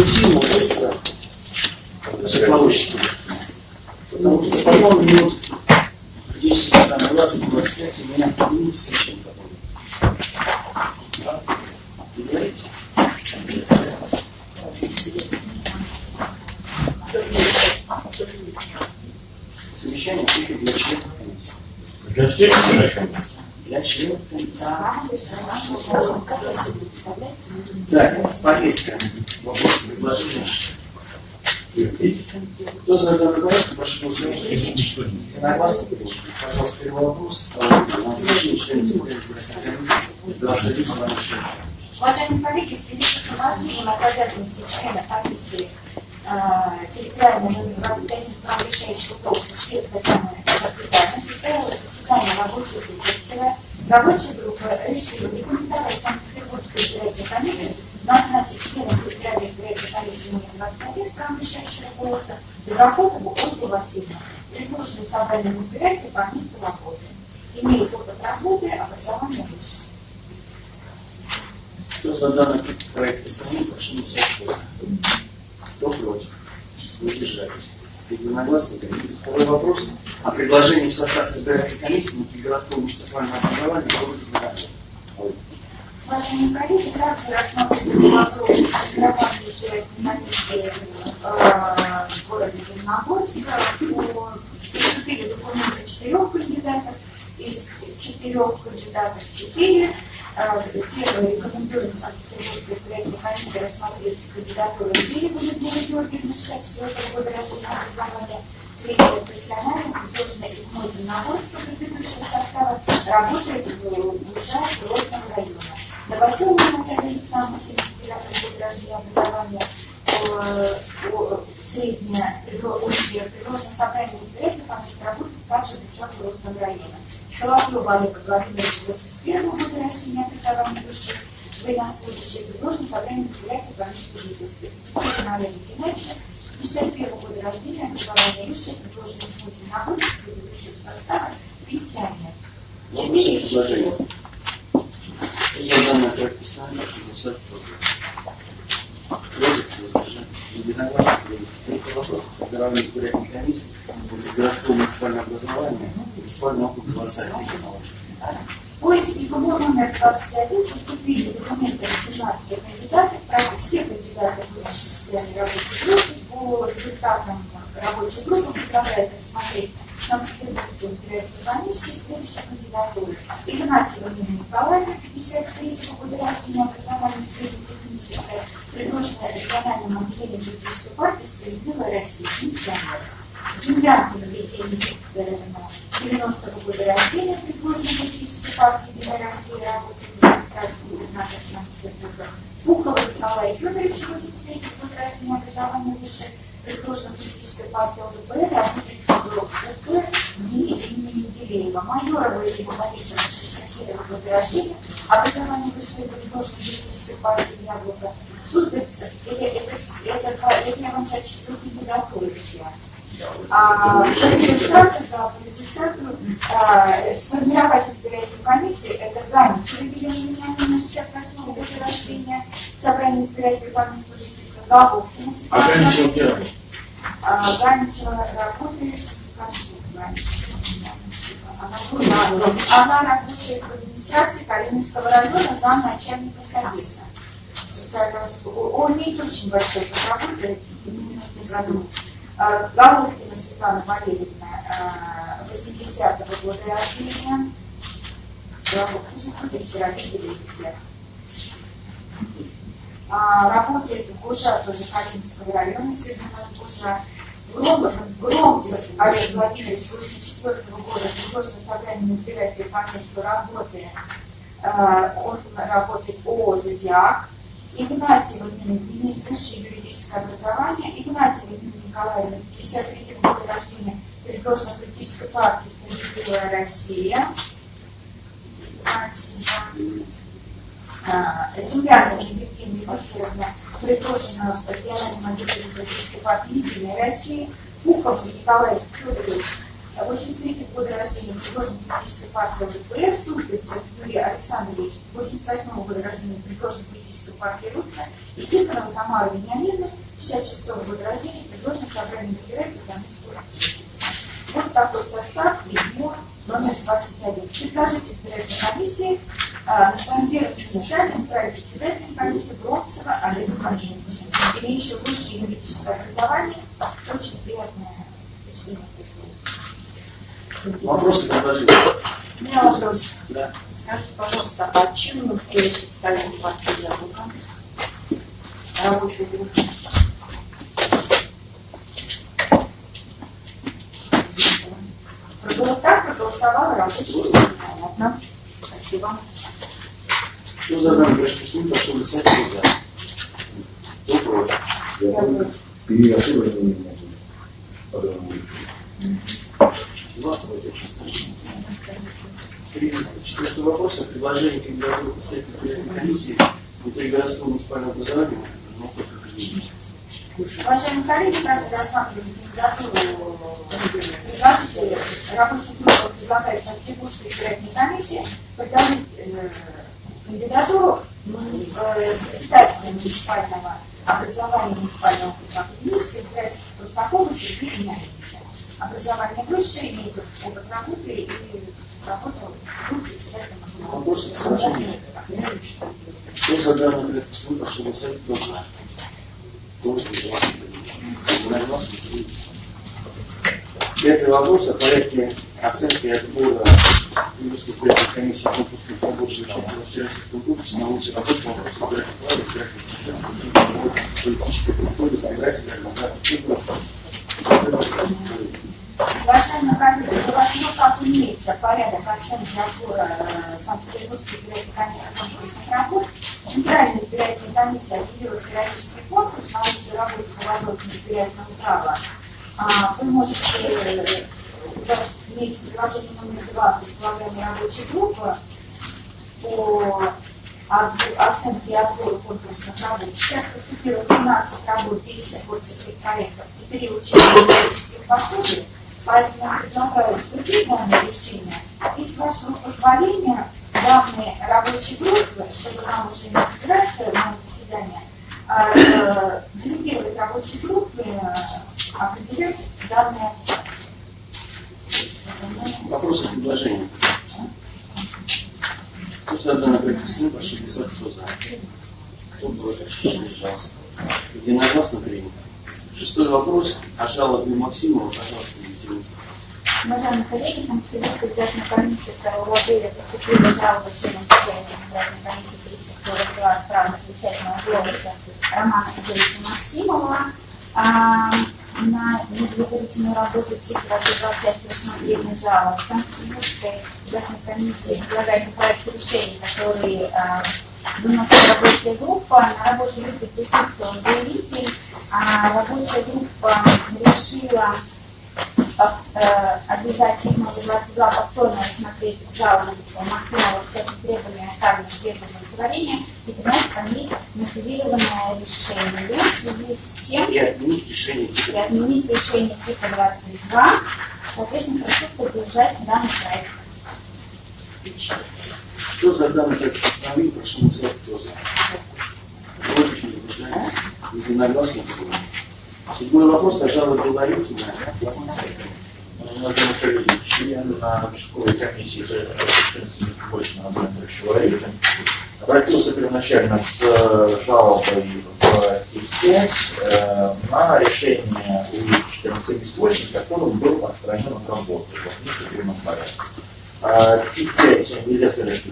возбудимо, быстро. Получится. Потому что потом минут 10, там, 20, 25 у меня будет. Договорились? Совещание только для комиссии. Для комиссии. Так, повестка. Вопрос, предложение. Кто за данный проект, прошу голосовать. Пожалуйста, вопрос. Уважаемые коллеги, в связи с уполномочением от территориальной номер 25 исправляющей шутов спецкой камеры Казахстана состоялось заседание рабочей группы. Рабочая группа решила рекомендовать Санкт-Петербургской избирательной комиссии назначить члена территориальной избирательной комиссии номер 21 исправляющего голоса Доброходову Ольгу Васильевну, предложенную собранием избирателей по месту работы. Имеет опыт работы, образование высшее. Кто за данный проект постановления, прошу голосовать. Кто против? Воздержались. Единогласно. Второй вопрос. О предложении в состав избирательной комиссии на городского муниципального образования города Зеленогорска. Уважаемые коллеги, также рассматриваем вопрос избирательной комиссии э, в городе Зеленогорска. По- Поступили документы четырех кандидатов. Из четырех кандидатов четыре. Э, Первый рекомендуем Санкт-Петербургской избирательной комиссии рассмотреть кандидатуру Берега Людмилы Георгиевны 64 года рождения образования среднего профессионального художественного и мой Зеленогорска предыдущего состава работает в Бушах Грозного района. Новоселовна Наталья Александровна, 79 год рождения образования, средняя предложено собрание избирателей по месту работы также в Бушах Грозного района. Соловьева Олега Владимировича, 81 года рождения образования высших военнослужащих, предложено собрание избирателей по месту жительства. Теперь Мария Геннадьевича, 51 года рождения, образование высшее, предложено в Музе нагрузки предыдущего состава, пенсионер. Четыре из Предложение. четырех. Кто за данный проект постановления, прошу голосовать. Единогласно. Третий вопрос. Формирование избирательной комиссии городского муниципального образования муниципального округа Барсаев. По ИСКИПу номер 21 поступили документы 18 кандидатов, правда, все кандидаты были в состоянии рабочей группы. По результатам рабочей группы предлагает рассмотреть Санкт-Петербургскую избирательную комиссию следующей кандидатуры. Игнатьева Нина Николаевна, 53 года рождения, образование среднетехническое, предложенное отделением политической партии «Справедливая Россия», пенсионер. Землянкина Евгения Викторовна, 90 года рождения, предложенная политической партии «Единая Россия», работает в администрации губернатора Санкт-Петербурга. Пухова Николай Федорович, 83 год рождения, образование высшее, предложена политической партии ЛДПР, работает в и имени Менделеева. Майорова Ирина Борисовна, 61 года рождения, образование высшее, предложено политической партии Яблоко. Это, я вам. А, по результату, да, по результату а, сформировать избирательную комиссию, это Ганичева Елена Вениаминовна, 68 года рождения, собрание избирательной комиссии жительства Головкина А Светлана Ганичева. А, работает, скажу, Ганичева, она, она работает в администрации Калининского района замначальника совета. Социального с- Он имеет очень большой работы в 90 году. А, Головкина Светлана Валерьевна, а, 80-го года рождения. Ну. А, Работает в ГУЖа, тоже Калининского района, сегодня у нас ГУЖа. Громов, Громцев Олег Владимирович, 84 года, предложено собрание избирателей по месту работы. Он работает ООО «Зодиак». Игнатьева Нина имеет высшее юридическое образование. Игнатьева Нина Николаевна, 53 года рождения, предложена политической партии «Справедливая Россия». Игнатьева. А, Землянина Евгения Викторовна, предложена региональным отделением политической партии «Единая Россия». Пухов Николай Федорович, 83 года рождения, предложен политической партии ЛДПР, Судовцев Юрий Александрович, 88 года рождения, предложен политической партии Русская, и Тихонова Тамара Вениаминовна, 66 года рождения, предложено собрание избирателей комиссии. Вот такой состав и его номер 21. Предложить избирательной комиссии а, на своем первом заседании избрать председателем комиссии Бронцева Олега Владимировича, имеющего высшее юридическое образование, очень приятное впечатление. Вопросы, предложения? У меня вопрос. Да. Скажите, пожалуйста, а чем вы представляете партию Яблоко? Рабочую группу? Так проголосовала рабочая группа. Понятно. Спасибо. Кто за данный проект решения, прошу кто за? Кто против? Я за. Переоценивание не могу против. Три. Четвертый вопрос о предложении кандидатуры избирательной комиссии внутригородского муниципального образования. Это Уважаемые коллеги, также рассматриваем кандидатуру предложителя рабочей группы предлагает Санкт-Петербургской избирательной комиссии предложить э, кандидатуру э, председателя муниципального образования муниципального Академического избирателя Рустакова Сергея Геннадьевича. Образование высшее, имеет опыт работы и работал был данный проект решения, прошу голосовать, кто за? Кто против? Единогласно, три. Пятый вопрос о порядке оценки и отбора Юридической избирательной комиссии конкурсных поборов всероссийского конкурса на лучший вопрос на вопрос избирательных прав, избирательных систем, политической культуры, фотографии, Уважаемые коллеги, у вас ну как имеется порядок оценки отбора э, Санкт-Петербургской избирательной комиссии конкурсных работ. Центральная избирательная комиссия объявила всероссийский конкурс на лучшую работу по вопросам избирательного права. А, Вы можете, э, у вас имеется приложение номер два предполагаемой рабочей группы по оценке и отбору конкурсных работ. Сейчас поступило 12 работ, 10 творческих проектов и 3 учебных методических пособий. Поэтому предлагаю исключить данное решение. И с вашего позволения данные рабочей группы, чтобы нам уже не собираться на заседание, делегировать рабочей группе э, определять данные. Вопросы, предложения? Кто за проект решения, прошу голосовать, кто за? Кто против? Пожалуйста. Единогласно принято. Шестой вопрос о жалобе Максимова, пожалуйста. Уважаемые коллеги, Санкт-Петербургской избирательной комиссии 2 апреля поступила жалоба членам Центральной избирательной комиссии 342 права совещательного голоса Романа Сергеевича Максимова а, на недоверительную работу разобрал часть рассмотрения жалоб. Санкт-Петербургской избирательной комиссии предлагается проект решений, который а, выносит рабочая группа. На рабочей группе присутствовал заявитель. А рабочая группа решила обязательно 22 повторно рассмотреть жалобу Максимова в части требования оставленных требований удовлетворения и принять ней мотивированное решение, в связи с чем И отменить решение и типа. отменить решение типа 22. Соответственно, прошу поддержать данный проект. Кто за данный проект постановления, прошу голосовать, кто за? Против, не возражаете? Единогласно принято. Седьмой вопрос о жалобе Шагиевич, член на участковой комиссии по больше на человека, обратился первоначально с э, жалобой в ТИК-5 э, на решение У-1478, которым был отстранен от работы. В административном порядке. А ТИК-5, нельзя сказать, что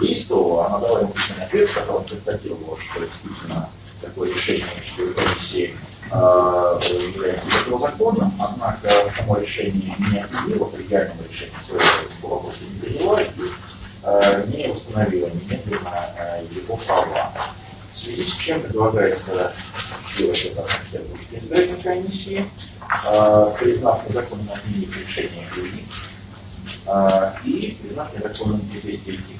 действовала, она дала ему письменный ответ, в котором констатировала, что действительно такое решение участковой комиссии является противозаконным, однако само решение не отменило коллегиального решения своего по вопросу не приняла и э, не установила немедленно э, его права. В связи с чем предлагается сделать это Санкт-Петербургской избирательной комиссии, э, признав незаконным отменить решение э, и признав незаконным действие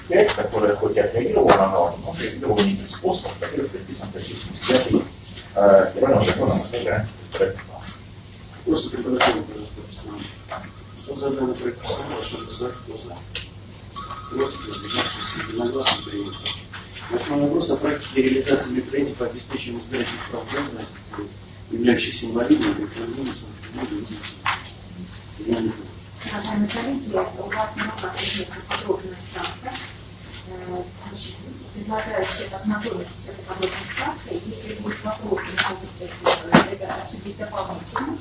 5, которое хоть и отреагировало на жалобу, но отреагировало не тем способом, который предписан 75 э, федерального закона избирательных прав. Просто постановление. Кто за данный проект постановления, прошу голосовать, кто за? Против, воздержавшись, единогласно принято. Восьмой вопрос о практике реализации мероприятий по обеспечению избирательных прав граждан являющихся инвалидами, не знаю. Уважаемые коллеги, у вас руках имеется подробная значит, Предлагаю всех ознакомиться с этой подробной справкой. Если будут вопросы, может быть, э, ребята обсудить дополнительно.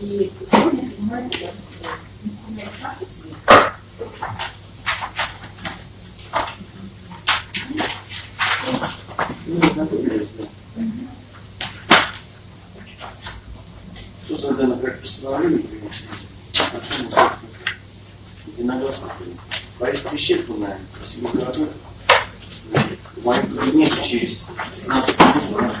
И сегодня принимаем есть справка все. Что за данный проект постановления мы, собственно, единогласно приняли. Повестка исчерпанная, спасибо, дорогой. В моем кабинете через 15 минут